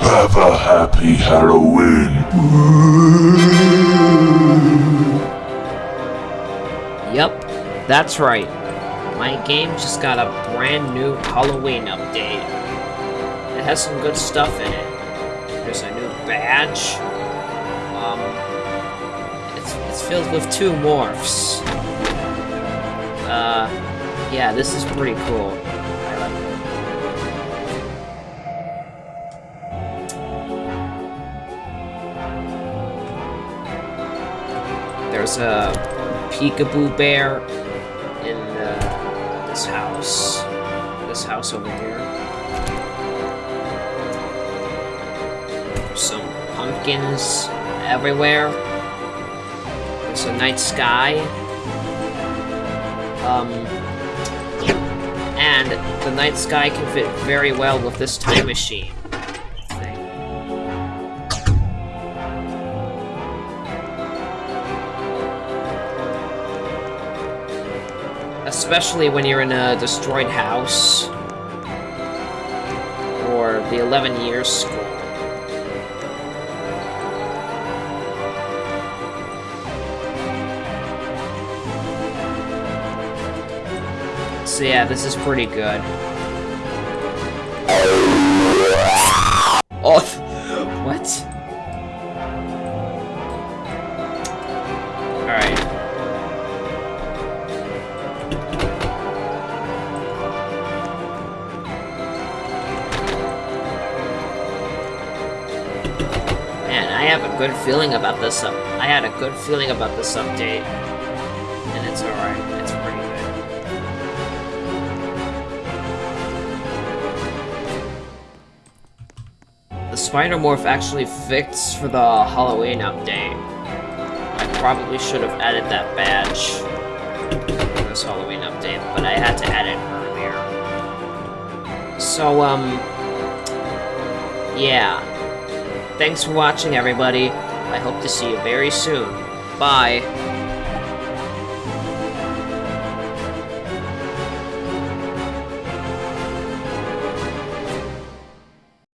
Have a happy Halloween. Yep, that's right. My game just got a brand new Halloween update. It has some good stuff in it. There's a new badge. Um, it's, it's filled with two morphs. Uh, yeah, this is pretty cool. There's a peekaboo bear in uh, this house. This house over here. Some pumpkins everywhere. There's a night sky. Um, and the night sky can fit very well with this time machine Especially when you're in a destroyed house. Or the 11 years school. So yeah, this is pretty good. Oh, what? Alright. Man, I have a good feeling about this up. I had a good feeling about this update. And it's alright. It's pretty good. The Spider Morph actually fixed for the Halloween update. I probably should have added that badge this Halloween update, but I had to add it earlier. So, um, yeah. Thanks for watching, everybody. I hope to see you very soon. Bye.